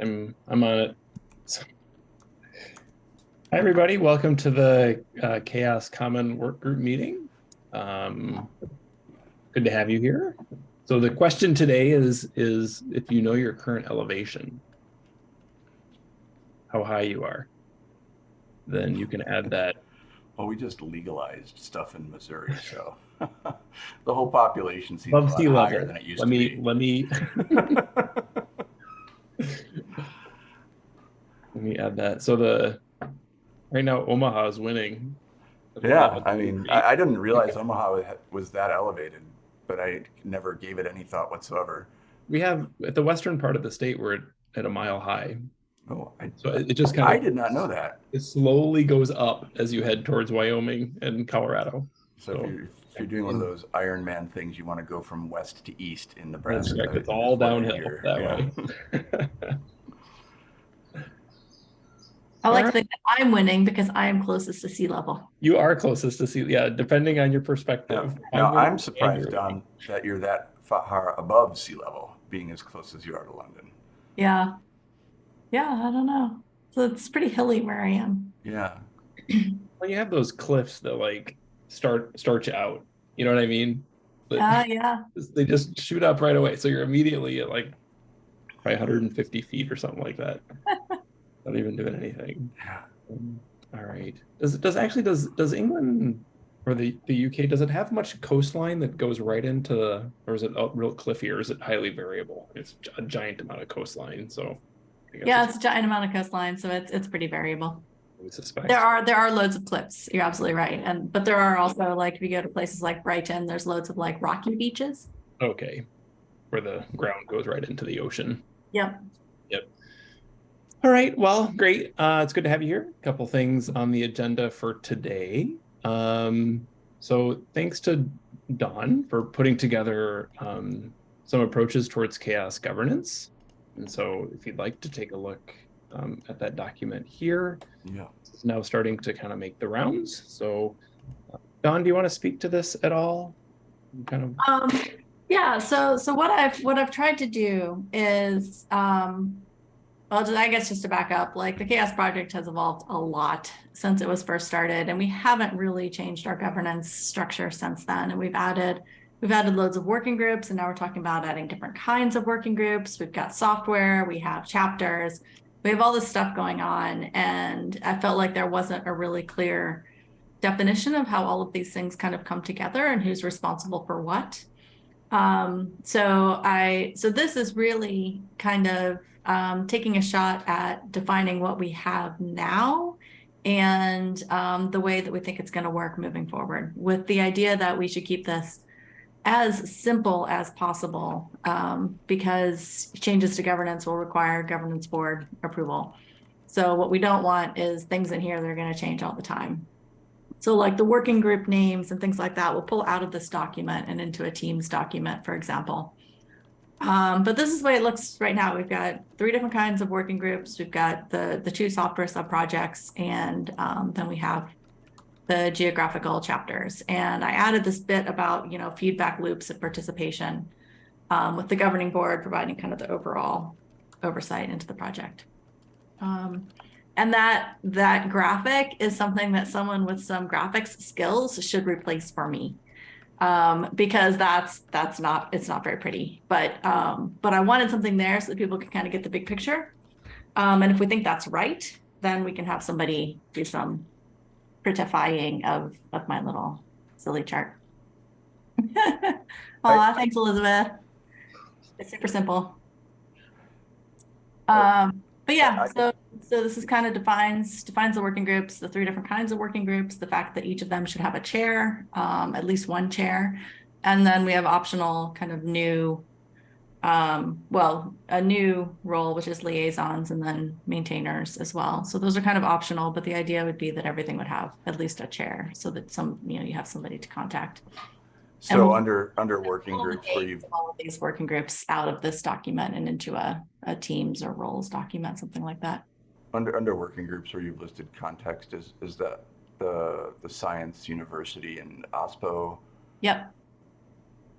I'm I'm on it. So- Hi, everybody. Welcome to the uh, CHAOSS Common Work Group meeting. Um, good to have you here. So the question today is is if you know your current elevation, how high you are, then you can add that. Well, we just legalized stuff in Missouri, so the whole population seems a Above lot higher level. than it used Let to me be. let me let me add that. So the right now Omaha is winning. yeah, I mean, I, I didn't realize Omaha was that elevated, but I never gave it any thought whatsoever. we have at the western part of the state we're at, at a mile high Oh, I, so it, it just kind of I did not know that. it slowly goes up as you head towards wyoming and colorado So So- if you're, if you're doing one of those Iron Man things, you want to go from west to east in That's Nebraska. correct. it's all downhill hear. that Yeah. way I like to think that I'm winning because I am closest to sea level. you are closest to sea, yeah depending on your Yeah. perspective Now, winning I'm surprised, you're Dawn, that you're that far above sea level, being as close as you are to London. Yeah. Yeah, I don't know. So it's pretty hilly where I am. Yeah. well, you have those cliffs that like start start you out you know what i mean But- Yeah, yeah. they just shoot up right away. So you're immediately at like probably 150 feet or something like that. Not even doing anything. Yeah. Um, all right. Does it does actually does does England or the the UK does it have much coastline that goes right into or is it out real cliffy or is it highly variable? It's a giant amount of coastline. So I guess Yeah, it's a giant amount of coastline, so it's it's pretty variable. Suspect. There are there are loads of cliffs. You're absolutely right. And but there are also like if you go to places like Brighton, there's loads of like rocky beaches. okay. Where the ground goes right into the ocean. Yep. Yep. All right. Well, great. Uh, it's good to have you here. A couple things on the agenda for today. Um, so thanks to Dawn for putting together um, some approaches towards CHAOSS governance. And so if you'd like to take a look um, at that document here, Yeah. it's now starting to kind of make the rounds. So uh, Dawn, do you want to speak to this at all? Kind of Um, yeah, so so what I've what I've tried to do is um well just, I guess just to back up, like the CHAOSS Project has evolved a lot since it was first started, and we haven't really changed our governance structure since then. And we've added we've added loads of working groups, and now we're talking about adding different kinds of working groups. We've got software, we have chapters, we have all this stuff going on, and I felt like there wasn't a really clear definition of how all of these things kind of come together and who's responsible for what. Um, so I, so this is really kind of um, taking a shot at defining what we have now and um, the way that we think it's going to work moving forward with the idea that we should keep this as simple as possible um, because changes to governance will require governance board approval. So what we don't want is things in here that are going to change all the time. So like the working group names and things like that, we'll pull out of this document and into a Teams document, for example. Um, but this is the way it looks right now. We've got three different kinds of working groups. We've got the, the two software sub-projects, and um, then we have the geographical chapters. And I added this bit about, you know, feedback loops of participation um, with the governing board providing kind of the overall oversight into the project. Um, and that that graphic is something that someone with some graphics skills should replace for me um because that's that's not it's not very pretty but um but i wanted something there so that people can kind of get the big picture um and if we think that's right then we can have somebody do some prettifying of of my little silly chart. Oh thanks elizabeth. It's super simple. Um but yeah so so this is kind of defines defines the working groups, the three different kinds of working groups, the fact that each of them should have a chair, um, at least one chair, and then we have optional kind of new, um, well, a new role which is liaisons and then maintainers as well. So those are kind of optional, but the idea would be that everything would have at least a chair, so that some you know you have somebody to contact. So we'll- under under working groups where you've all of these working groups out of this document and into a a Teams or roles document, something like that. under under working groups where you've listed context is is that the the science university and OSPO Yep.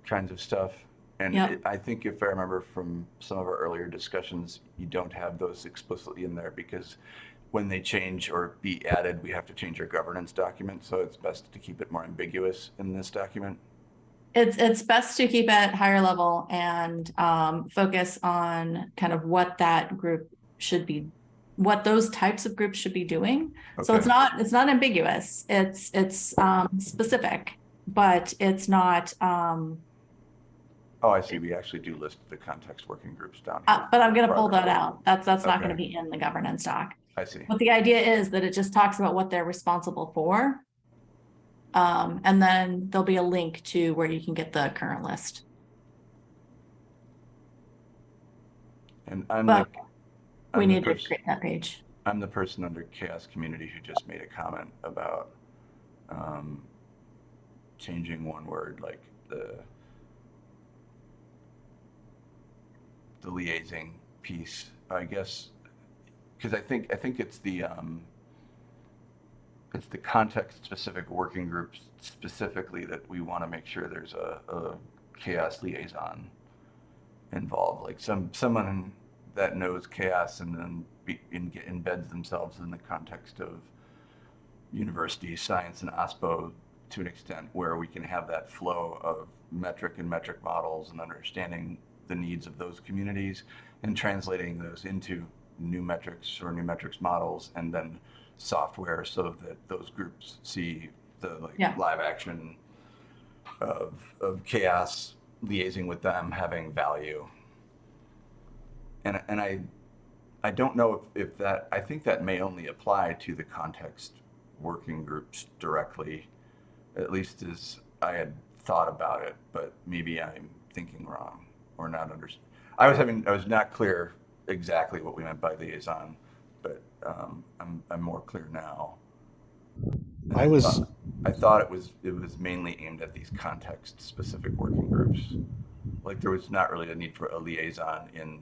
kinds of stuff. And Yep. it- I think if I remember from some of our earlier discussions, you don't have those explicitly in there because when they change or be added, we have to change our governance document. So it's best to keep it more ambiguous in this document. It's, it's best to keep it higher level and um, focus on kind of what that group should be, what those types of groups should be doing. So it's not, it's not ambiguous. It's, it's um, specific, but it's not, um, Oh, I see. We actually do list the context working groups down uh, here. but I'm gonna pull that out. That's, that's not gonna be in the governance doc. I see. But the idea is that it just talks about what they're responsible for. Um, and then there'll be a link to where you can get the current list. And I'm But the, We I'm the need to pers- create that page. I'm the person under CHAOSS community who just made a comment about um, changing one word, like the the liaising piece. I guess because I think I think it's the um, it's the context specific working groups specifically that we want to make sure there's a, a CHAOSS liaison involved, like some someone that knows CHAOSS and then be, in, embeds themselves in the context of university science and OSPO to an extent where we can have that flow of metric and metric models and understanding the needs of those communities and translating those into new metrics or new metrics models and then software so that those groups see the like Yeah. live action of, of CHAOSS liaising with them having value and and I I don't know if, if that I think that may only apply to the context working groups directly, at least as I had thought about it, but maybe I'm thinking wrong or not under. I was having I was not clear exactly what we meant by liaison, but um, I'm I'm more clear now. And I was- thought- I thought it was it was mainly aimed at these context specific working groups. Like there was not really a need for a liaison in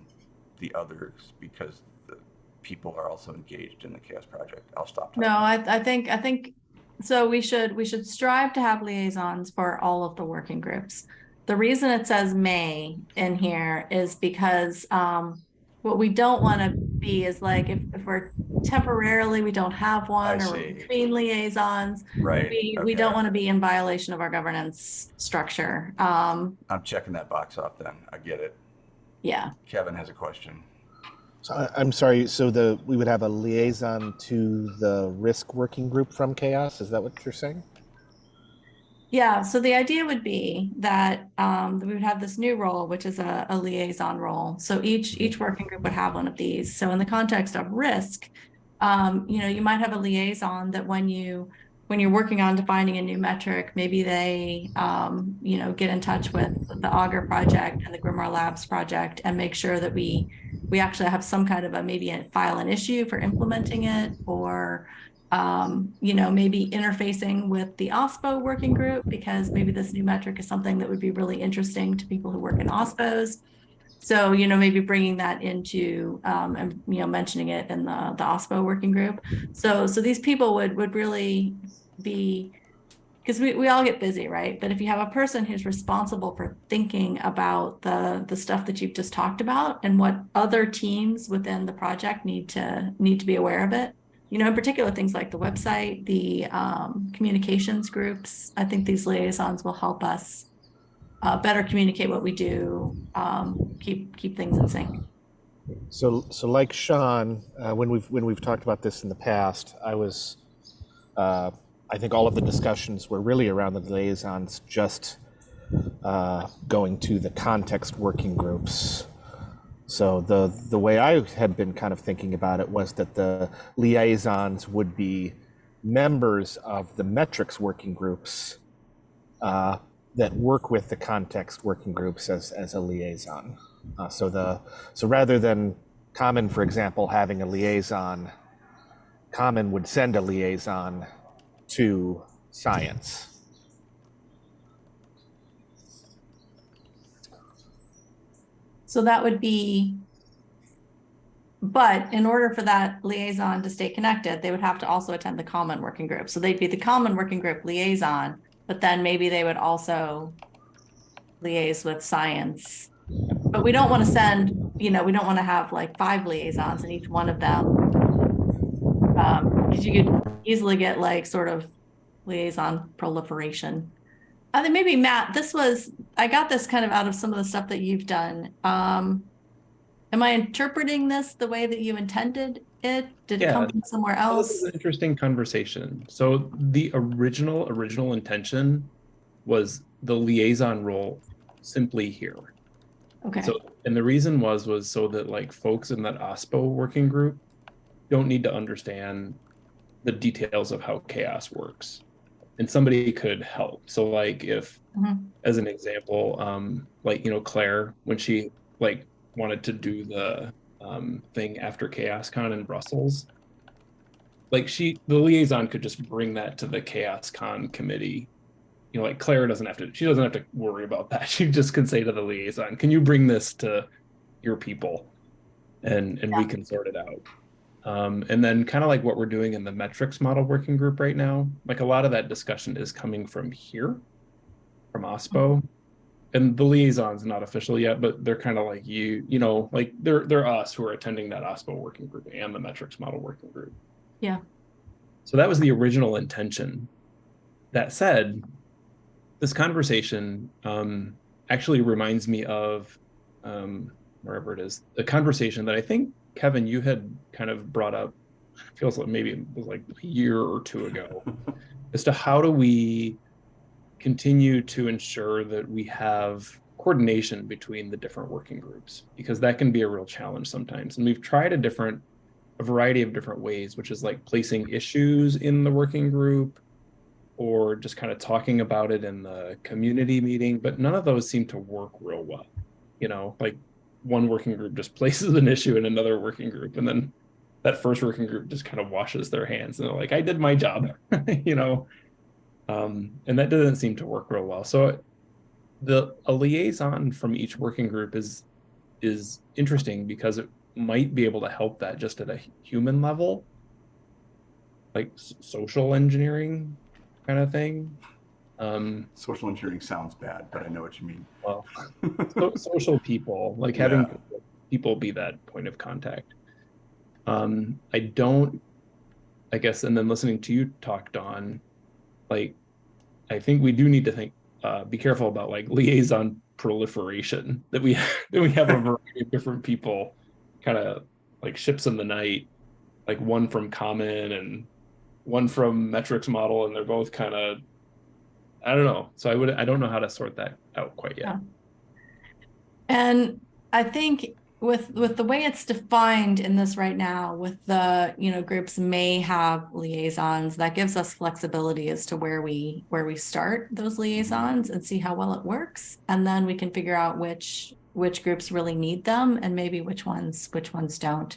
the others because the people are also engaged in the CHAOSS project. I'll stop. talking. No, I, I think, I think, so we should, we should strive to have liaisons for all of the working groups. The reason it says may in here is because, um, what we don't want to be is like, if, if we're temporarily, we don't have one or we're see. between liaisons, Right. we, we don't want to be in violation of our governance structure. Um, I'm checking that box off then. I get it. yeah, Kevin has a question. So I'm sorry. So the we would have a liaison to the risk working group from CHAOSS. Is that what you're saying? Yeah, so the idea would be that um, we would have this new role, which is a, a liaison role. So each each working group would have one of these. So in the context of risk, um, you know, you might have a liaison that when you when you're working on defining a new metric, maybe they um, you know get in touch with the Augur project and the Grimoire Labs project and make sure that we we actually have some kind of a maybe a file an issue for implementing it or um, you know, maybe interfacing with the OSPO working group because maybe this new metric is something that would be really interesting to people who work in OSPOs. So, you know, maybe bringing that into um, and you know mentioning it in the the OSPO working group. So, so these people would would really be because we, we all get busy, right? But if you have a person who's responsible for thinking about the the stuff that you've just talked about and what other teams within the project need to need to be aware of it, you know, in particular, things like the website, the um, communications groups. I think these liaisons will help us uh, better communicate what we do, um, keep keep things in sync. So so like Sean, uh, when we've when we've talked about this in the past, I was, uh, I think all of the discussions were really around the liaisons just uh, going to the context working groups. So the the way I had been kind of thinking about it was that the liaisons would be members of the metrics working groups uh, that work with the context working groups as as a liaison. Uh, so the so rather than Common, for example, having a liaison, Common would send a liaison to science. So that would be, but in order for that liaison to stay connected, they would have to also attend the common working group. So they'd be the common working group liaison, but then maybe they would also liaise with science. But we don't want to send, you know, we don't want to have like five liaisons and each one of them. Um, because you could easily get like sort of liaison proliferation. I think maybe Matt, this was, I got this kind of out of some of the stuff that you've done. Um, am I interpreting this the way that you intended it? Did it come from somewhere else? This is an interesting conversation. So the original, original intention was the liaison role simply here. Okay, So, and the reason was, was so that like folks in that OSPO working group don't need to understand the details of how CHAOSS works. And somebody could help. So like if, Mhm. as an example, um, like, you know, Claire, when she like wanted to do the um, thing after CHAOSScon in Brussels, like she, the liaison could just bring that to the CHAOSScon committee you know, like Claire doesn't have to, she doesn't have to worry about that. She just can say to the liaison, can you bring this to your people? And, and we can sort it out. Um, and then kind of like what we're doing in the metrics model working group right now, like a lot of that discussion is coming from here, from OSPO. And the liaison's not official yet, but they're kind of like you, you know, like they're, they're us who are attending that OSPO working group and the metrics model working group. Yeah. So that was the original intention. That said, this conversation um, actually reminds me of um, wherever it is a conversation that I think Kevin you had kind of brought up. Feels like maybe it was like a year or two ago, as to how do we continue to ensure that we have coordination between the different working groups because that can be a real challenge sometimes. And we've tried a different, a variety of different ways, which is like placing issues in the working group or just kind of talking about it in the community meeting, but none of those seem to work real well. You know, like one working group just places an issue in another working group, and then that first working group just kind of washes their hands and they're like, I did my job, you know. Um, and that doesn't seem to work real well. So the a liaison from each working group is is interesting because it might be able to help that just at a human level, like social engineering kind of thing. Um, Social engineering sounds bad, but I know what you mean. well, so, social people, like having Yeah. people be that point of contact. Um, I don't, I guess, and then listening to you talk, Dawn, like, I think we do need to think, uh, be careful about like liaison proliferation that we that we have a variety of different people, kind of like ships in the night, like one from Common and one from Metrics Model, and they're both kind of I don't know. So I would I don't know how to sort that out quite yet. Yeah. And I think with with the way it's defined in this right now, with the, you know, groups may have liaisons, that gives us flexibility as to where we where we start those liaisons and see how well it works. And then we can figure out which which groups really need them and maybe which ones which ones don't.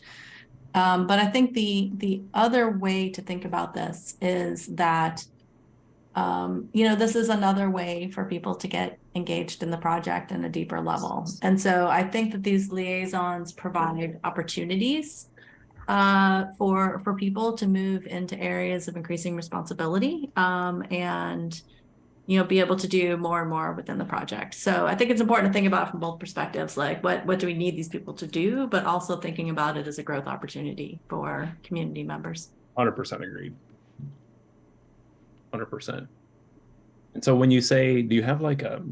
Um, but I think the the other way to think about this is that um, you know, this is another way for people to get engaged in the project in a deeper level. And so I think that these liaisons provide opportunities uh, for for people to move into areas of increasing responsibility um, and you know be able to do more and more within the project. So I think it's important to think about from both perspectives, like what what do we need these people to do, but also thinking about it as a growth opportunity for community members. Hundred percent agreed. Hundred percent. And so when you say, do you have like a,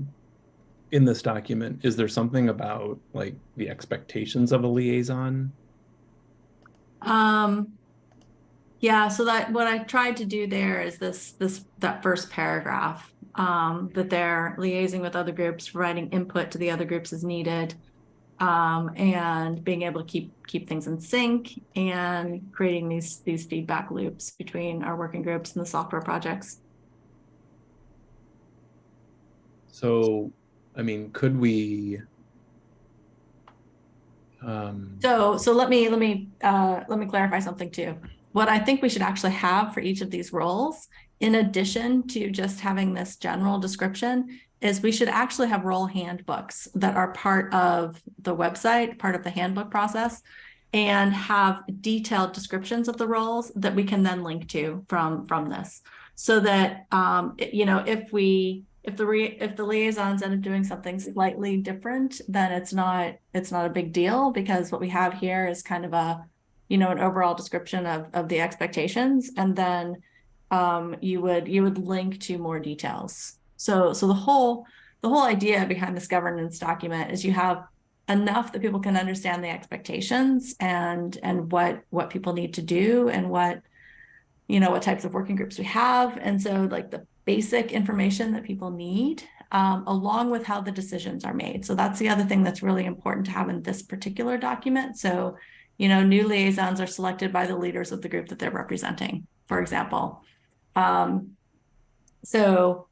in this document, is there something about like the expectations of a liaison? Um, yeah, so that what I tried to do there is this this that first paragraph um, that they're liaising with other groups, providing input to the other groups as needed, um, and being able to keep keep things in sync and creating these these feedback loops between our working groups and the software projects. So, I mean, could we? Um, So, so let me, let me, uh, let me clarify something too. What I think we should actually have for each of these roles, in addition to just having this general description, is we should actually have role handbooks that are part of the website, part of the handbook process, and have detailed descriptions of the roles that we can then link to from, from this. So that, um, you know, if we, if the re, if the liaisons end up doing something slightly different, then it's not, it's not a big deal because what we have here is kind of a, you know, an overall description of, of the expectations and then um, you would, you would link to more details. So, so the whole, the whole idea behind this governance document is you have enough that people can understand the expectations and, and what, what people need to do and what, you know, what types of working groups we have. And so like the basic information that people need, um, along with how the decisions are made. So that's the other thing that's really important to have in this particular document. So, you know, new liaisons are selected by the leaders of the group that they're representing, for example. Um, so,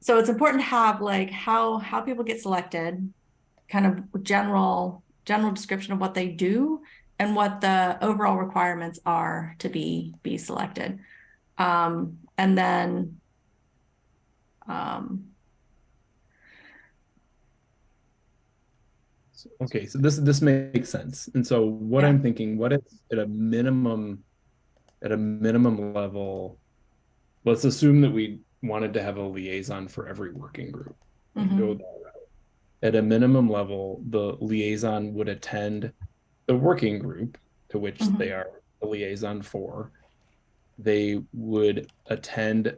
so it's important to have like how, how people get selected, kind of general, general description of what they do and what the overall requirements are to be, be selected. Um, and then um, Okay, so this this makes sense. And so what Yeah. I'm thinking, what if at a minimum, at a minimum level, let's assume that we wanted to have a liaison for every working group. and mhm, go that route. At a minimum level, the liaison would attend the working group to which Mhm. they are a liaison for. They would attend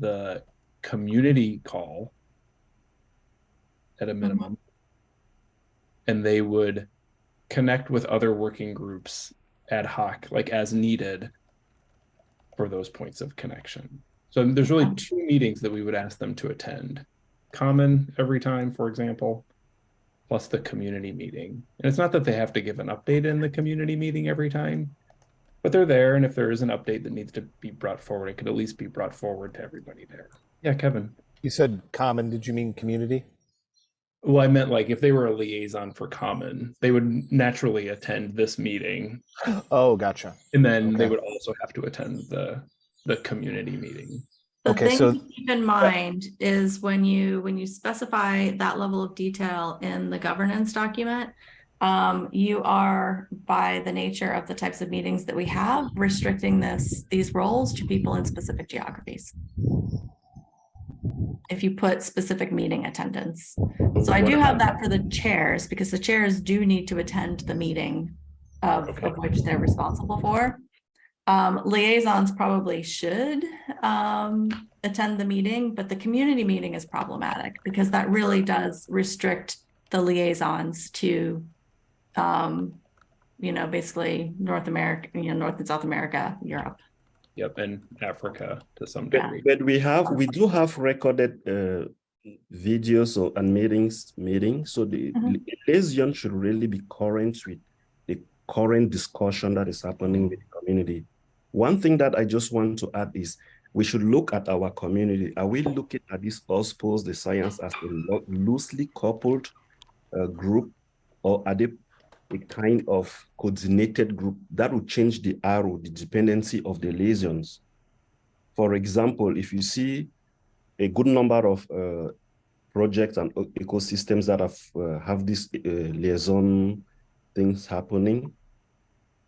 the community call at a minimum. And they would connect with other working groups ad hoc, like as needed for those points of connection. So there's really two meetings that we would ask them to attend. Common every time, for example, plus the community meeting. And it's not that they have to give an update in the community meeting every time, but they're there. And if there is an update that needs to be brought forward, it could at least be brought forward to everybody there. Yeah, Kevin. You said common, did you mean community? Well, I meant like if they were a liaison for Common, they would naturally attend this meeting, Oh, gotcha. and then they would also have to attend the the community meeting. The Okay, thing so- to keep in mind is when you, when you specify that level of detail in the governance document, um, you are, by the nature of the types of meetings that we have, restricting this, these roles to people in specific geographies. If you put specific meeting attendance. So I do have that for the chairs, because the chairs do need to attend the meeting of, Okay. of which they're responsible for. Um, liaisons probably should, um, attend the meeting, but the community meeting is problematic because that really does restrict the liaisons to, um, you know, basically North America, you know, North and South America, Europe. Yep, and Africa to some Yeah. degree. But we have, we do have recorded uh, videos or, and meetings, meetings. So the Mhm. liaison should really be current with the current discussion that is happening with the community. One thing that I just want to add is we should look at our community. Are we looking at this OSPOS, the science as a lo- loosely coupled uh, group, or are they a kind of coordinated group that will change the arrow, the dependency of the liaisons? For example, if you see a good number of uh, projects and ecosystems that have uh, have this uh, liaison things happening,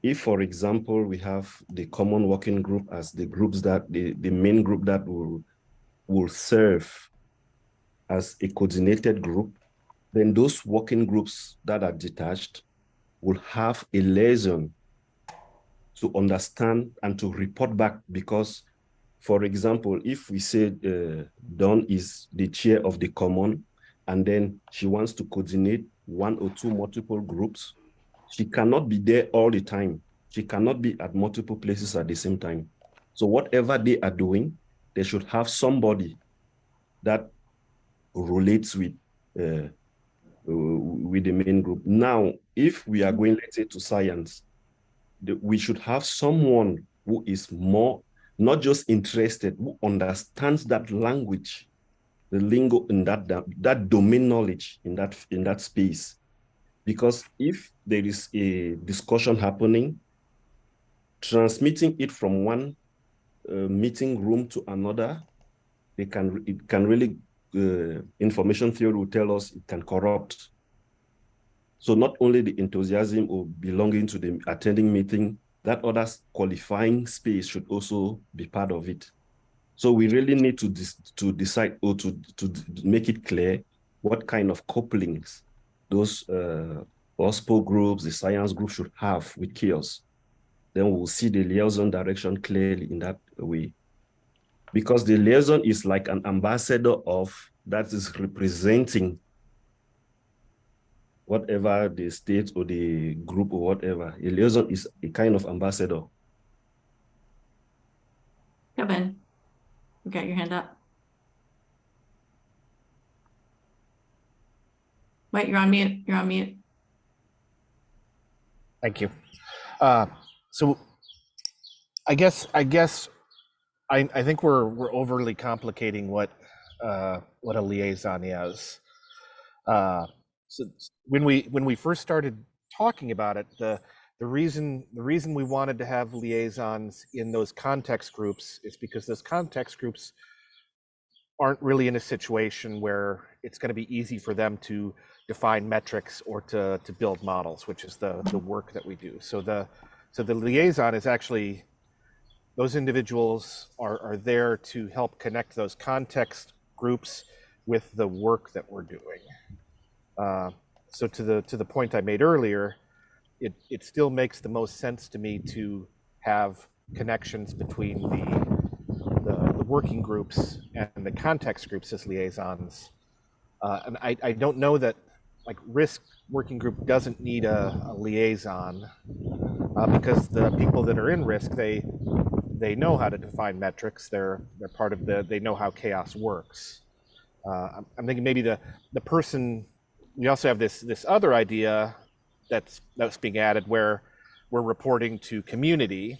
if, for example, we have the common working group as the groups that the, the main group that will will serve as a coordinated group, then those working groups that are detached will have a liaison to understand and to report back because for example, if we say uh, Dawn is the chair of the common, and then she wants to coordinate one or two multiple groups, she cannot be there all the time. She cannot be at multiple places at the same time. So whatever they are doing, they should have somebody that relates with uh, uh, with the main group. Now, if we are going, let's say, to science, we should have someone who is more not just interested, who understands that language, the lingo in that, that that domain knowledge in that in that space. Because if there is a discussion happening, transmitting it from one uh, meeting room to another, they can it can really uh, information theory will tell us it can corrupt. So not only the enthusiasm or belonging to the attending meeting, that other qualifying space should also be part of it. So we really need to to decide or to to make it clear what kind of couplings those uh, OSPO groups, the science group should have with CHAOSS. Then we'll see the liaison direction clearly in that way. Because the liaison is like an ambassador of that is representing whatever the state or the group or whatever. A liaison is a kind of ambassador. Kevin, you got your hand up. Wait, you're on mute. You're on mute. Thank you. Uh, so I guess I guess I, I think we're we're overly complicating what uh, what a liaison is. Uh, so when we when we first started talking about it, the the reason the reason we wanted to have liaisons in those context groups is because those context groups aren't really in a situation where it's going to be easy for them to define metrics or to to build models, which is the the work that we do. So the so the liaison is actually those individuals are, are there to help connect those context groups with the work that we're doing. Uh, so to the to the point I made earlier, it it still makes the most sense to me to have connections between the the, the working groups and the context groups as liaisons. Uh, and I, I don't know that like risk working group doesn't need a, a liaison uh, because the people that are in risk they they know how to define metrics. They're they're part of the they know how CHAOSS works. Uh, I'm, thinking maybe the the person we also have this this other idea that's that's being added where we're reporting to community,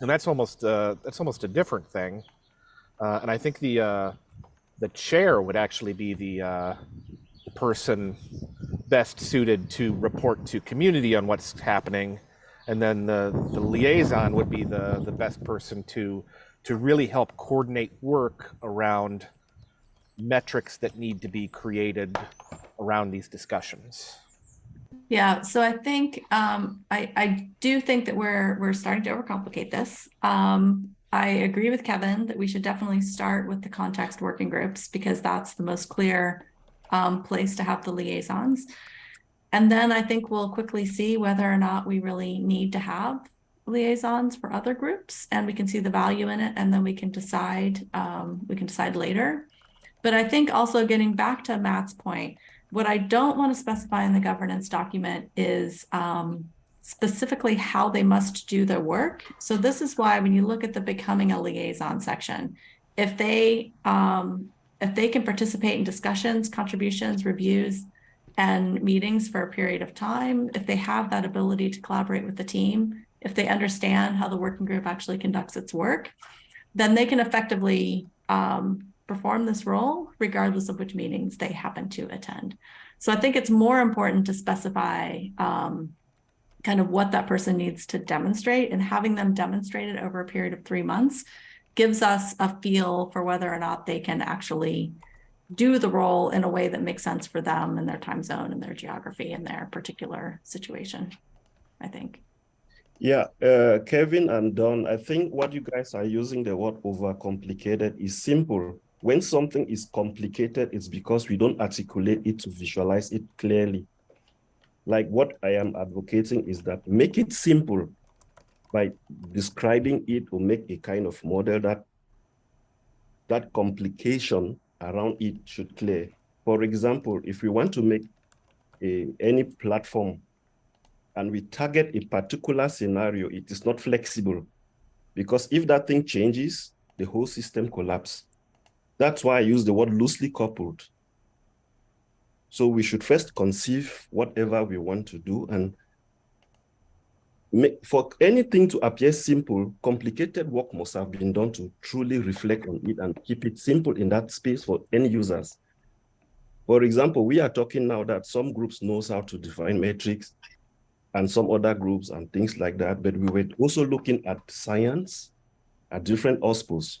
and that's almost uh, that's almost a different thing. Uh, and I think the uh, the chair would actually be the, uh, the person best suited to report to community on what's happening, and then the the liaison would be the the best person to to really help coordinate work around metrics that need to be created around these discussions. Yeah, so I think um, I I do think that we're we're starting to overcomplicate this. Um, I agree with Kevin that we should definitely start with the context working groups because that's the most clear um, place to have the liaisons. And then I think we'll quickly see whether or not we really need to have liaisons for other groups and we can see the value in it and then we can decide um, we can decide later. But I think also getting back to Matt's point, what I don't want to specify in the governance document is um, specifically how they must do their work. So this is why when you look at the becoming a liaison section, if they um, if they can participate in discussions, contributions, reviews, and meetings for a period of time, if they have that ability to collaborate with the team, if they understand how the working group actually conducts its work, then they can effectively um, perform this role regardless of which meetings they happen to attend. So I think it's more important to specify um, kind of what that person needs to demonstrate and having them demonstrate it over a period of three months gives us a feel for whether or not they can actually do the role in a way that makes sense for them and their time zone and their geography and their particular situation, I think. Yeah, uh, Kevin and Dawn, I think what you guys are using the word overcomplicated is simple when something is complicated, it's because we don't articulate it to visualize it clearly. Like what I am advocating is that make it simple by describing it or make a kind of model that that complication around it should clear. For example, if we want to make a, any platform and we target a particular scenario, it is not flexible because if that thing changes, the whole system collapses. That's why I use the word loosely coupled. So we should first conceive whatever we want to do and for anything to appear simple, complicated work must have been done to truly reflect on it and keep it simple in that space for end users. For example, we are talking now that some groups knows how to define metrics and some other groups and things like that, but we were also looking at science, at different OSPOs.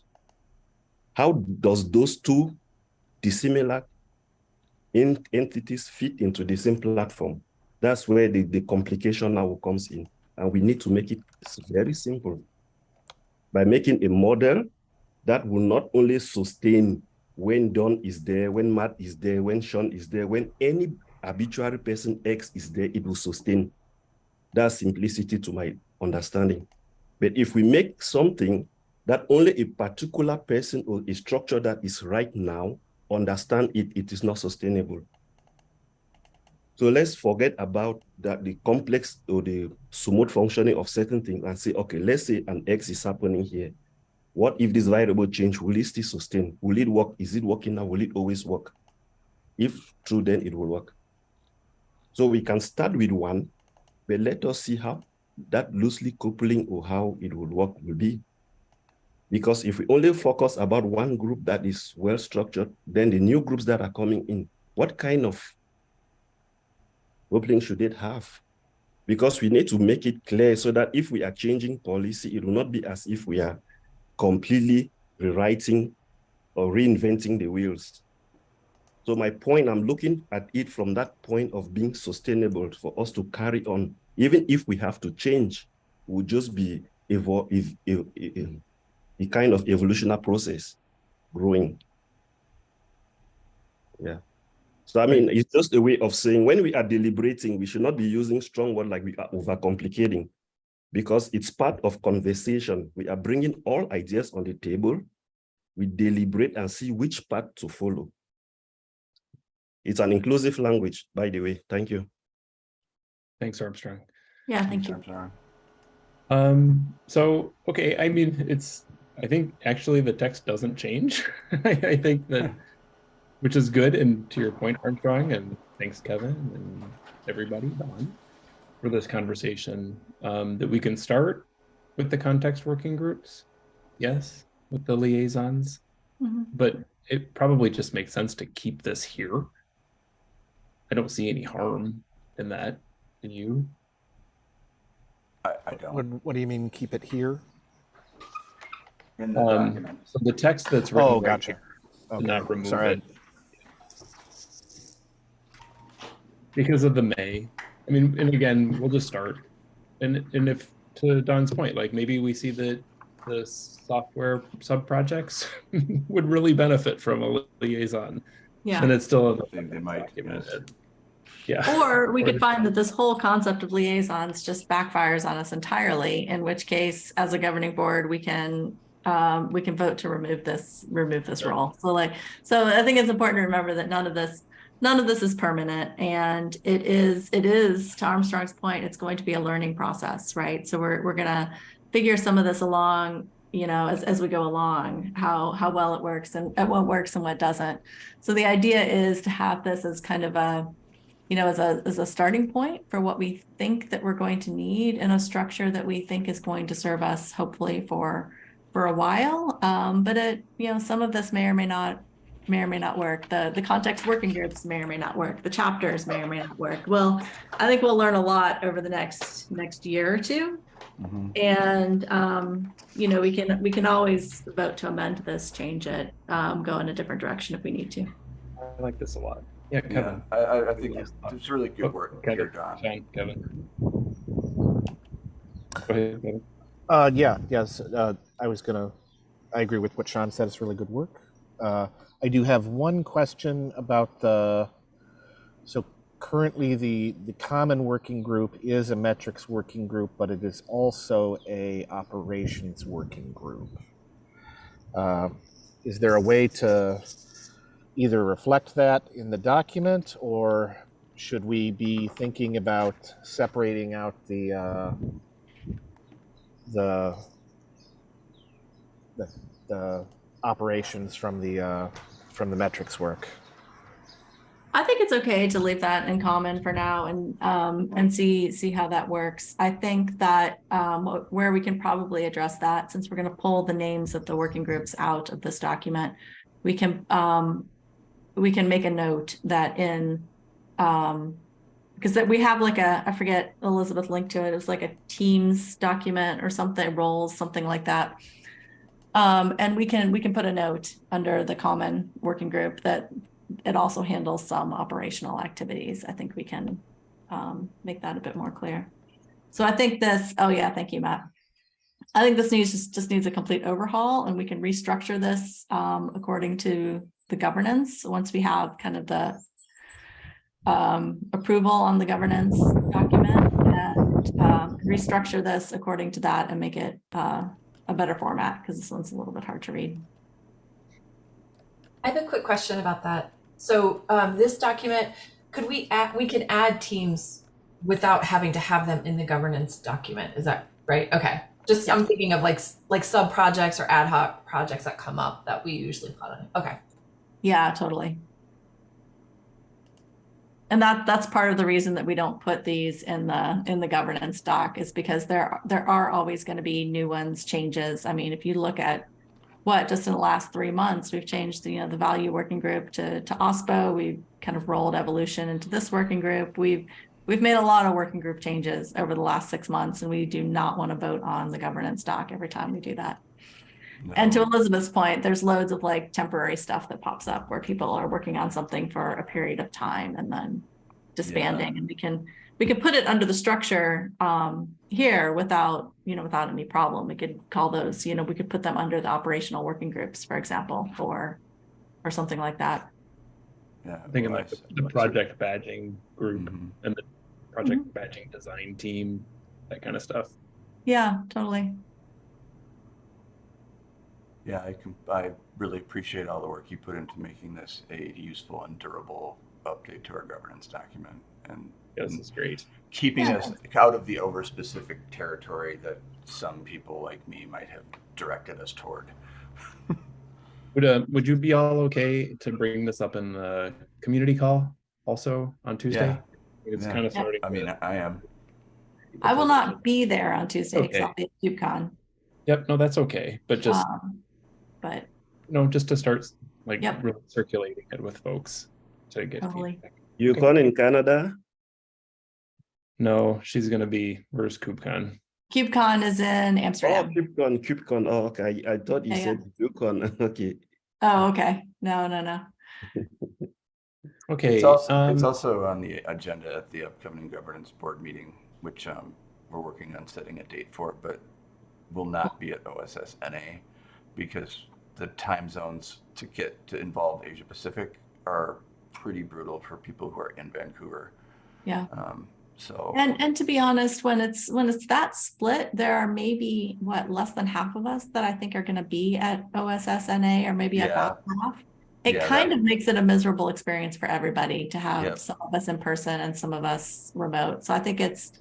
How does those two dissimilar entities fit into the same platform? That's where the, the complication now comes in. And we need to make it very simple by making a model that will not only sustain when Dawn is there, when Matt is there, when Sean is there, when any arbitrary person X is there, it will sustain. That simplicity to my understanding. But if we make something that only a particular person or a structure that is right now understand it, it is not sustainable. So let's forget about that the complex or the smooth functioning of certain things and say, okay, let's say an X is happening here. What if this variable change, will it still sustain? Will it work? Is it working now? Will it always work? If true, then it will work. So we can start with one, but let us see how that loosely coupling or how it will work will be. Because if we only focus about one group that is well structured, then the new groups that are coming in, what kind of coupling should it have? Because we need to make it clear so that if we are changing policy, it will not be as if we are completely rewriting or reinventing the wheels. So my point, I'm looking at it from that point of being sustainable for us to carry on. Even if we have to change, will just be evolve, ev ev ev a kind of evolutionary process growing. Yeah. So I mean, it's just a way of saying when we are deliberating, we should not be using strong words like we are overcomplicating because it's part of conversation. We are bringing all ideas on the table. We deliberate and see which path to follow. It's an inclusive language, by the way. Thank you. Thanks, Armstrong. Yeah, thank you. Armstrong. Um, so, okay, I mean, it's, I think actually the text doesn't change. I, I think that, which is good. And to your point, Armstrong, and thanks, Kevin, and everybody, Dawn, for this conversation, um, that we can start with the context working groups. Yes, with the liaisons, Mhm. but it probably just makes sense to keep this here. I don't see any harm in that. Do you? I, I don't. What, what do you mean, keep it here? In the Um, document. so the text that's written. Oh, right gotcha. here, Okay, not remove sorry. it. Because of the may. I mean, and again, we'll just start. And and if to Dawn's point, like maybe we see that the software sub projects would really benefit from a liaison. Yeah. And it's still They- they might, document yes. it. Yeah. Or we Or could find that this whole concept of liaisons just backfires on us entirely, in which case, as a governing board, we can um, we can vote to remove this, remove this role. So like, so I think it's important to remember that none of this, none of this is permanent and it is, it is, to Armstrong's point, it's going to be a learning process, right? So we're, we're gonna figure some of this along, you know, as, as we go along, how, how well it works and what works and what doesn't. So the idea is to have this as kind of a, you know, as a, as a starting point for what we think that we're going to need in a structure that we think is going to serve us hopefully for, for a while. Um, but it, you know, some of this may or may not, may or may not work. The, the context working groups may or may not work. The chapters may or may not work. Well, I think we'll learn a lot over the next, next year or two. Mhm. And, um, you know, we can, we can always vote to amend this, change it, um, go in a different direction if we need to. I like this a lot. Yeah, Yeah, Kevin. I, I, I think it's, it's really good Oh, work Kevin, here, Dawn. Sean, Kevin. Go ahead, Kevin. Uh, yeah, yes, uh, I was gonna, I agree with what Sean said, it's really good work. Uh, I do have one question about the, so currently the, the common working group is a metrics working group, but it is also a operations working group. Uh, Is there a way to either reflect that in the document, or should we be thinking about separating out the, uh, the, the, the operations from the, uh, from the metrics work. I think it's okay to leave that in common for now and, um, and see, see how that works. I think that, um, where we can probably address that, since we're gonna pull the names of the working groups out of this document, we can, um, we can make a note that in, um, because that we have like a, I forget, Elizabeth linked to it, it was like a Teams document or something, roles, something like that. Um, and we can, we can put a note under the common working group that it also handles some operational activities. I think we can um, make that a bit more clear. So I think this, oh yeah, thank you, Matt. I think this needs, just, just needs a complete overhaul and we can restructure this um, according to the governance, once we have kind of the um, approval on the governance document and um, restructure this according to that and make it uh, a better format, because this one's a little bit hard to read. I have a quick question about that. So um, this document, could we add, we could add teams without having to have them in the governance document. Is that right? Okay. Just I'm thinking of like like sub projects or ad hoc projects that come up that we usually put on. Okay. Yeah, totally. And that, that's part of the reason that we don't put these in the, in the governance doc is because there, there are always going to be new ones, changes. I mean, if you look at what, just in the last three months, we've changed the, you know, the value working group to, to OSPO. We've kind of rolled evolution into this working group. We've, we've made a lot of working group changes over the last six months and we do not want to vote on the governance doc every time we do that. And to Elizabeth's point, there's loads of like temporary stuff that pops up where people are working on something for a period of time and then disbanding and we can, we could put it under the structure um here without, you know, without any problem. We could call those, you know, we could put them under the operational working groups, for example, or or something like that. Yeah, I'm thinking like the, the project badging group Mhm. and the project badging design team, that kind of stuff. Yeah, totally. Yeah, I can, I really appreciate all the work you put into making this a useful and durable update to our governance document and Yeah, This is great. keeping Yeah. us out of the over-specific territory that some people like me might have directed us toward. Would uh, would you be all okay to bring this up in the community call also on Tuesday? Yeah. It's Yeah. kind of Yeah. starting. I mean, to- I am. I will not be there on Tuesday because Okay. I'll be at KubeCon. Yep, no, that's okay. But just Um, But you know, just to start like Yep. really circulating it with folks to get Totally. feedback. Yukon in Canada? No, she's gonna be. Where's KubeCon? KubeCon is in Oh, Amsterdam. KubeCon, KubeCon. Oh, okay. I, I thought you Yeah, said Yukon. Okay. Oh, okay. No, no, no. Okay. It's also, it's um, also on the agenda at the upcoming governance board meeting, which um, we're working on setting a date for, but will not be at OSS NA because the time zones to get to involve Asia Pacific are pretty brutal for people who are in Vancouver. Yeah. Um, so And and to be honest, when it's when it's that split, there are maybe what less than half of us that I think are going to be at OSSNA or maybe Yeah. about half. It Yeah, kind that- of makes it a miserable experience for everybody to have Yep. some of us in person and some of us remote. So I think it's,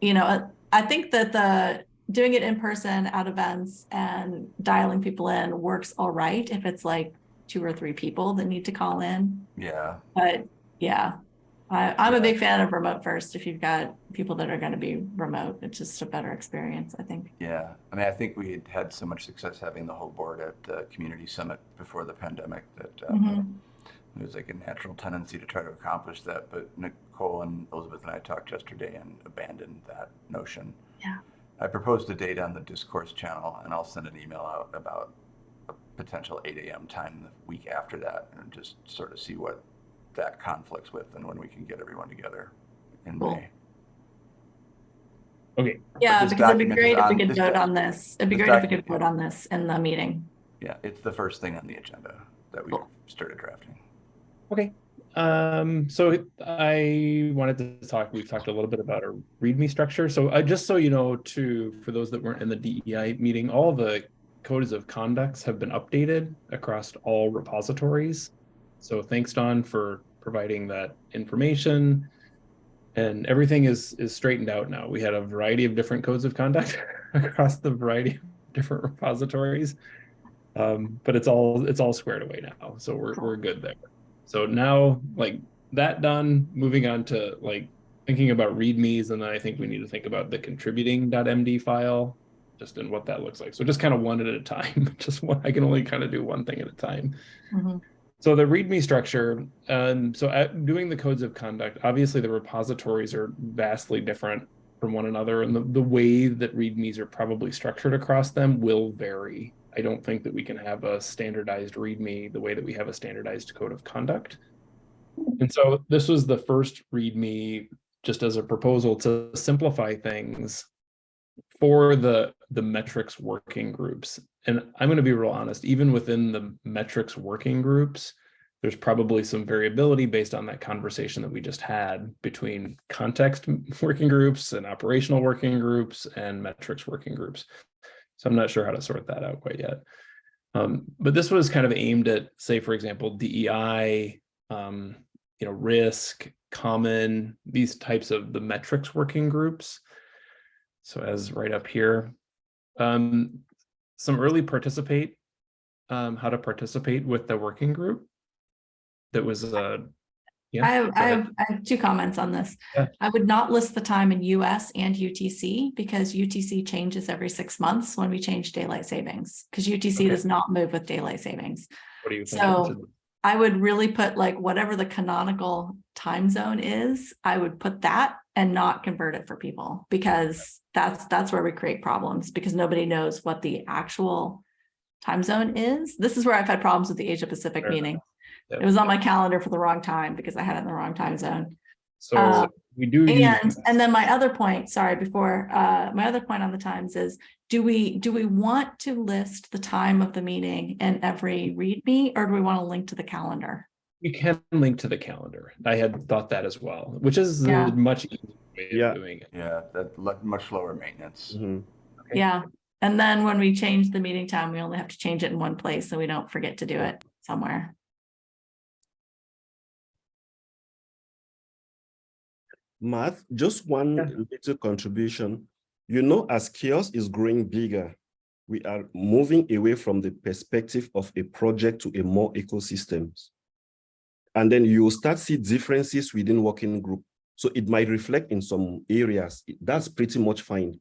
you know, I think that the doing it in person at events and dialing people in works all right if it's like two or three people that need to call in. yeah, But yeah, I, I'm a big fan of remote first. If you've got people that are going to be remote, it's just a better experience, I think. yeah. I mean, I think we had had so much success having the whole board at the community summit before the pandemic that um, Mhm. It was like a natural tendency to try to accomplish that, but Nicole and Elizabeth and I talked yesterday and abandoned that notion. Yeah. I proposed a date on the discourse channel and I'll send an email out about a potential 8 a.m. time the week after that and just sort of see what that conflicts with and when we can get everyone together in Cool. May. okay. Yeah, because it'd be great if we could this vote on this. It'd be great if we could document- vote on this in the meeting. Yeah, it's the first thing on the agenda that we Cool. started drafting. Okay. Um, so I wanted to talk, we've talked a little bit about our README structure. So I just so you know, to for those that weren't in the DEI meeting, all the codes of conducts have been updated across all repositories. So thanks, Dawn, for providing that information. And everything is is straightened out now. We had a variety of different codes of conduct across the variety of different repositories. Um, but it's all it's all squared away now. So we're we're good there. So now, like that done, moving on to like thinking about readmes, and then I think we need to think about the contributing.md file, just in what that looks like. So just kind of one at a time. Just one, I can only kind of do one thing at a time. Mhm. So the README structure, um, so at doing the codes of conduct, obviously the repositories are vastly different from one another, and the, the way that READMEs are probably structured across them will vary. I don't think that we can have a standardized README the way that we have a standardized code of conduct. And so this was the first README just as a proposal to simplify things for the the metrics working groups and i'm going to be real honest even within the metrics working groups there's probably some variability based on that conversation that we just had between context working groups and operational working groups and metrics working groups so i'm not sure how to sort that out quite yet um, but this was kind of aimed at say for example dei um, you know risk common these types of the metrics working groups so as right up here, um, some early participate, um, how to participate with the working group. That was uh, yeah. I have, I have, I have two comments on this. Yeah. I would not list the time in US and UTC because UTC changes every six months when we change daylight savings. Because UTC Okay. does not move with daylight savings. What do you think? So- I would really put like whatever the canonical time zone is, I would put that and not convert it for people because that's, that's where we create problems because nobody knows what the actual time zone is. This is where I've had problems with the Asia Pacific Fair meeting. Yeah. It was on my calendar for the wrong time because I had it in the wrong time zone. So uh, we do. And, and then my other point, sorry, before, uh, my other point on the times is, do we, do we want to list the time of the meeting in every README or do we want to link to the calendar? We can link to the calendar. I had thought that as well, which is Yeah. a much easier way Yeah. of doing it. Yeah, that much lower maintenance. Mhm. Okay. Yeah, and then when we change the meeting time, we only have to change it in one place, so we don't forget to do it somewhere. Matt, just one Yeah. little contribution. You know, as CHAOSS is growing bigger, we are moving away from the perspective of a project to a more ecosystems. And then you will start see differences within working group. So it might reflect in some areas. That's pretty much fine.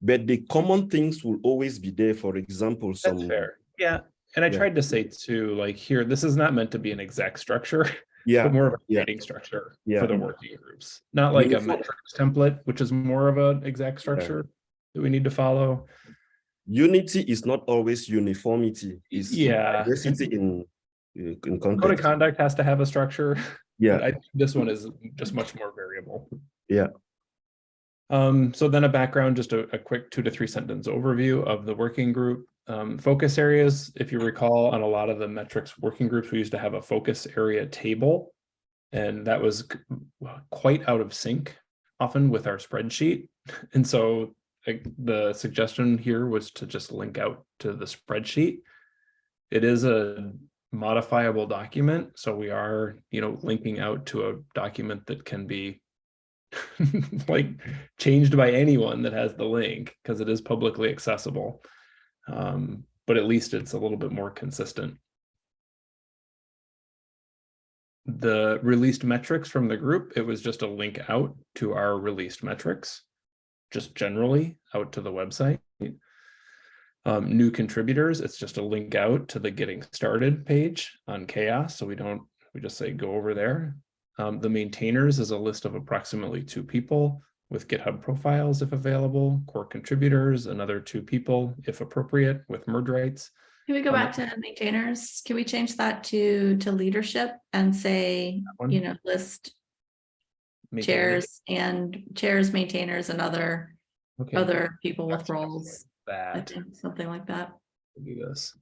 But the common things will always be there. For example, some That's fair. Yeah. And I Yeah. tried to say too, like here, this is not meant to be an exact structure, yeah, but more of a yeah. structure Yeah. for the working groups. Not like a metrics template, which is more of an exact structure that we need to follow. unity is not always uniformity. It's Yeah. diversity in in Code of context. conduct has to have a structure. Yeah. I this one is just much more variable. Yeah. Um, so then a background, just a, a quick two to three sentence overview of the working group. Um, focus areas, if you recall, on a lot of the metrics working groups, we used to have a focus area table. And that was quite out of sync often with our spreadsheet. And so the suggestion here was to just link out to the spreadsheet. It is a modifiable document, so we are, you know, linking out to a document that can be like changed by anyone that has the link because it is publicly accessible. Um, but at least it's a little bit more consistent. The released metrics from the group, it was just a link out to our released metrics, just generally out to the website. Um, new contributors, it's just a link out to the getting started page on CHAOSS. So we don't, we just say go over there. Um, the maintainers is a list of approximately two people with GitHub profiles if available, core contributors, another two people if appropriate with merge rights. Can we go Um, back to maintainers? Can we change that to, to leadership and say, you know, list chairs and chairs, maintainers and other, Okay, other people with roles? That, something like that. do this.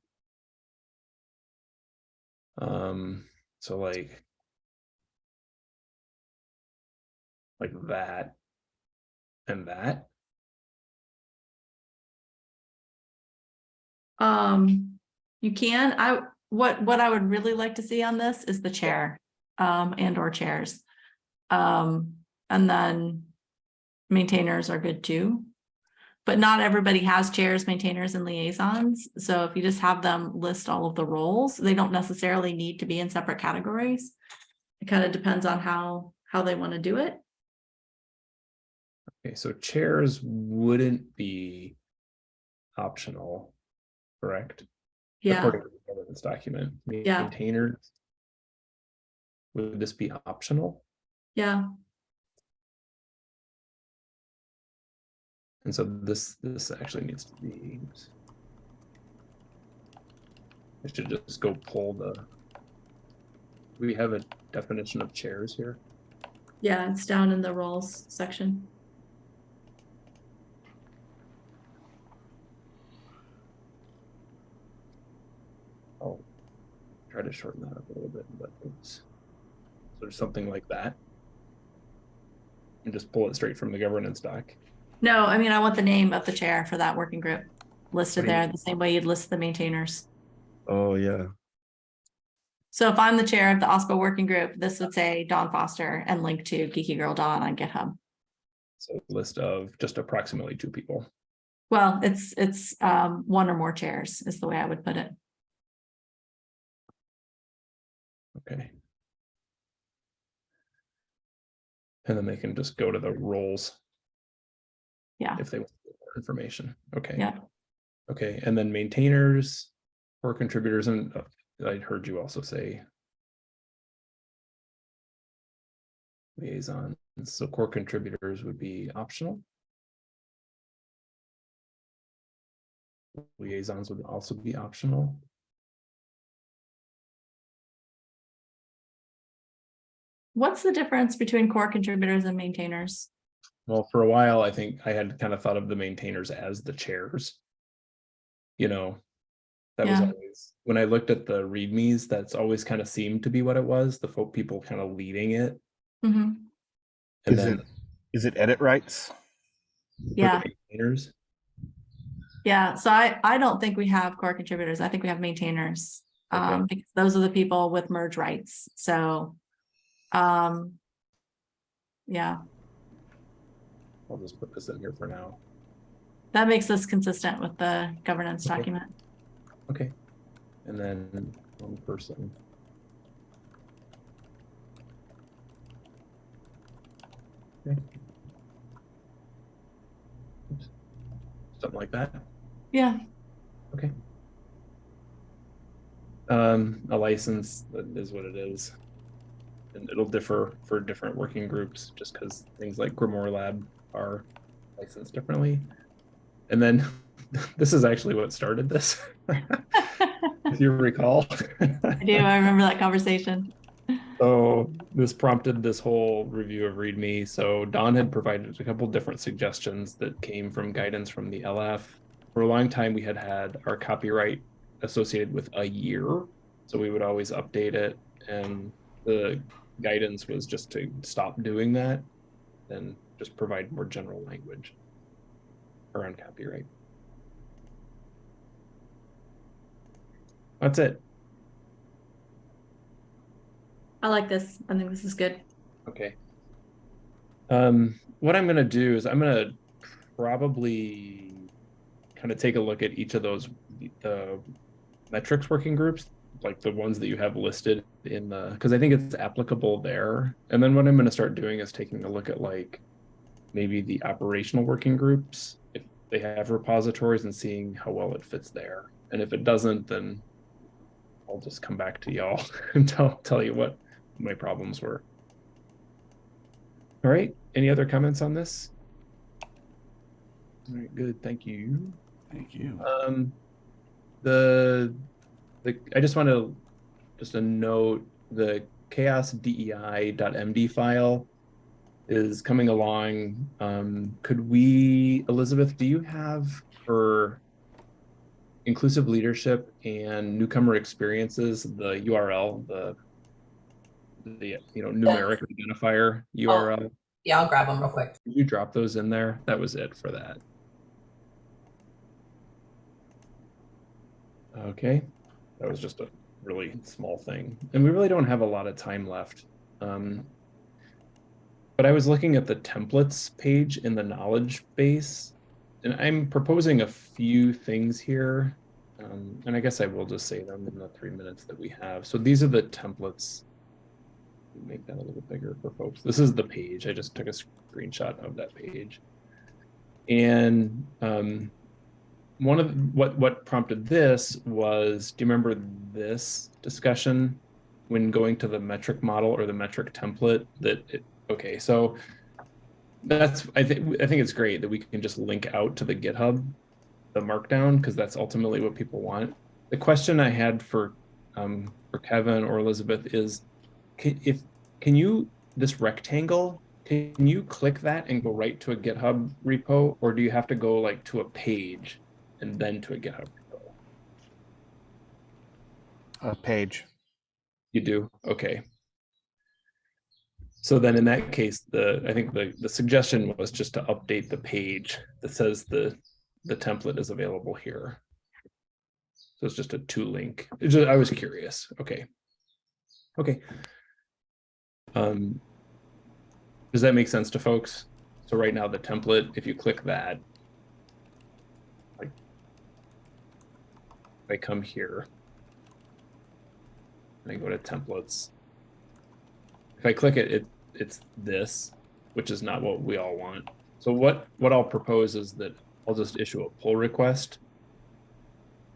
Um, so like. Like that. And that. Um, you can, I, what, what I would really like to see on this is the chair, um, and or chairs. Um, and then maintainers are good too. But not everybody has chairs, maintainers and liaisons. So if you just have them list all of the roles, they don't necessarily need to be in separate categories. It kind of depends on how, how they want to do it. Okay, so chairs wouldn't be optional, correct? Yeah, According to the governance document. Yeah. Maintainers. Would this be optional? yeah. And so this, this actually needs to be. I should just go pull the. We have a definition of chairs here. Yeah, it's down in the roles section. Try to shorten that up a little bit, but it's sort of something like that. And just pull it straight from the governance doc. No, I mean, I want the name of the chair for that working group listed What do there, the same way you'd list the maintainers. Oh, yeah. So if I'm the chair of the OSPO working group, this would say Dawn Foster and link to Geeky Girl Dawn on GitHub. So list of just approximately two people. Well, it's, it's um, one or more chairs is the way I would put it. Okay. And then they can just go to the roles. Yeah. If they want more information. Okay. Yeah. Okay, and then maintainers or contributors, and uh, I heard you also say liaison, so core contributors would be optional. Liaisons would also be optional. What's the difference between core contributors and maintainers? Well, for a while, I think I had kind of thought of the maintainers as the chairs. You know, that was always, when I looked at the readmes, that's always kind of seemed to be what it was, the folk people kind of leading it. Mhm. And Is then it, is it edit rights? Yeah, maintainers, yeah. So I, I don't think we have core contributors. I think we have maintainers. Okay. Um, because those are the people with merge rights. So, um, yeah, I'll just put this in here for now. that makes us consistent with the governance Okay. document. Okay. And then one person. Okay. Oops. Something like that. Yeah, Okay. Um, a license is what it is. And it'll differ for different working groups, just because things like Grimoire Lab are licensed differently. And then, this is actually what started this, if you recall. I do. I remember that conversation. So this prompted this whole review of README. So Dawn had provided a couple different suggestions that came from guidance from the LF. For a long time, we had had our copyright associated with a year. So we would always update it. And the guidance was just to stop doing that and just provide more general language around copyright. That's it. I like this. I think this is good. Okay. Um, what I'm gonna do is I'm gonna probably kind of take a look at each of those the metrics working groups, like the ones that you have listed in the because I think it's applicable there. And then what I'm gonna start doing is taking a look at like maybe the operational working groups if they have repositories and seeing how well it fits there. And if it doesn't, then I'll just come back to y'all and tell tell you what my problems were. All right, any other comments on this? All right, good, thank you. Thank you. Um, the, the, I just want to, just a note, the chaosdei.md file is coming along. Um, could we, Elizabeth, do you have for inclusive leadership and newcomer experiences, the URL, the, the, you know, numeric identifier URL? Yeah, I'll grab them real quick. Could you drop those in there? That was it for that. Okay, that was just a really small thing. And we really don't have a lot of time left. Um, but I was looking at the templates page in the knowledge base, and I'm proposing a few things here. Um, and I guess I will just say them in the three minutes that we have. So these are the templates make that a little bigger for folks. This is the page. I just took a screenshot of that page. And um, one of what what prompted this was, do you remember this discussion when going to the metric model or the metric template? That it, okay, so that's I think I think it's great that we can just link out to the GitHub, the Markdown, because that's ultimately what people want. The question I had for um, for Kevin or Elizabeth is can, if can you this rectangle can you click that and go right to a github repo or do you have to go like to a page and then to a github repo Uh, page. You do, okay. So then in that case, the, I think the, the suggestion was just to update the page that says the, the template is available here. So it's just a two link, just- I was curious, okay. Okay. Um. Does that make sense to folks? So right now, the template, if you click that. Like. If I come here. And I go to templates. If I click it, it, it's this, which is not what we all want. So what, what I'll propose is that I'll just issue a pull request.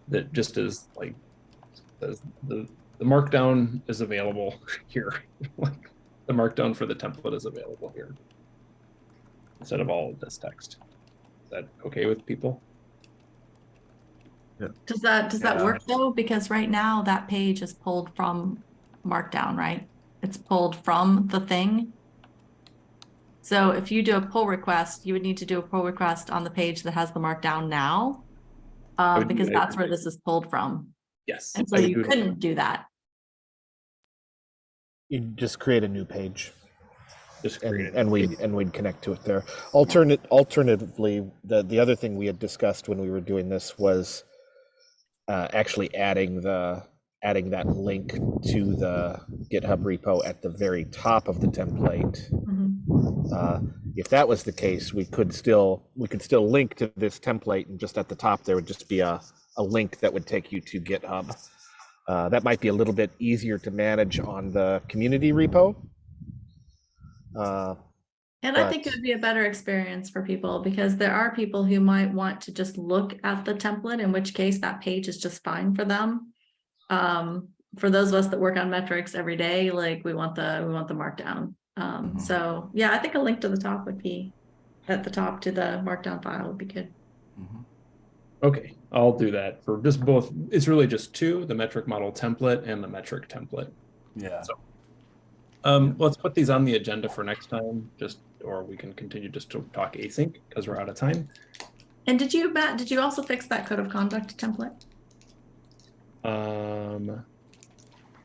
That just is like, the, the markdown is available here. Like the markdown for the template is available here. Instead of all of this text. Is that okay with people? Does that, does that Yeah. work though? Because right now that page is pulled from Markdown, right? It's pulled from the thing. So if you do a pull request, you would need to do a pull request on the page that has the Markdown now. Uh, would do because that that's where this is pulled from. Yes. And so I you do couldn't do that. You just create a new page Just and, and we and we'd connect to it there. Alternate alternatively, the the other thing we had discussed when we were doing this was uh, actually adding the adding that link to the GitHub repo at the very top of the template. Mhm. Uh, if that was the case, we could still we could still link to this template, and just at the top there would just be a a link that would take you to GitHub. Uh, that might be a little bit easier to manage on the community repo. And I think it would be a better experience for people because there are people who might want to just look at the template, in which case that page is just fine for them. Um, for those of us that work on metrics every day, like we want the, we want the markdown. Um, Mhm. so yeah, I think a link to the top would be, at the top to the markdown file would be good. Mhm. Okay, I'll do that for just both. It's really just two, the metric model template and the metric template. Yeah. So- Um, let's put these on the agenda for next time, just, or we can continue just to talk async because we're out of time. And did you, Matt, did you also fix that code of conduct template? Um,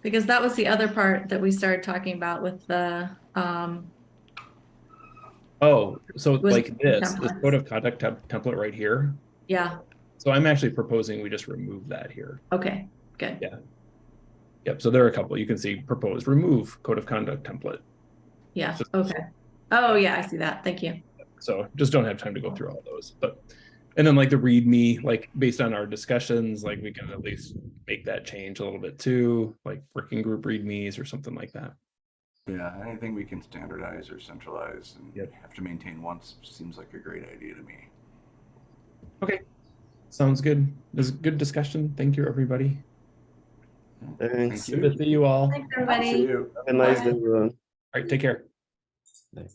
Because that was the other part that we started talking about with the, um, oh, so like this, this code of conduct temp- template right here. yeah, So I'm actually proposing we just remove that here. okay, good. Yeah. Yep, so there are a couple, you can see proposed, remove code of conduct template. Yeah, Just- okay. Oh, yeah, I see that. Thank you. So just don't have time to go through all those, but, and then like the README, like based on our discussions, like we can at least make that change a little bit too, like working group READMEs or something like that. Yeah, anything we can standardize or centralize and Yep. have to maintain once seems like a great idea to me. Okay, sounds good. This is a good discussion. Thank you, everybody. Thanks. Thank Good to see you all. All Thanks, See everybody. you. Have a nice Bye. day, everyone. right, take care. Bye.